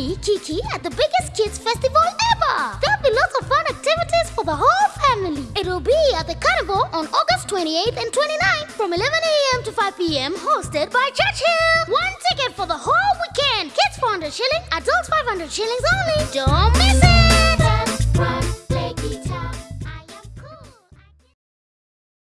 Kiki at the biggest kids festival ever. There'll be lots of fun activities for the whole family. It'll be at the carnival on August 28th and 29th from 11 a.m. to 5 p.m. hosted by Churchill. One ticket for the whole weekend. Kids 400 shillings, adults 500 shillings only. Don't miss it!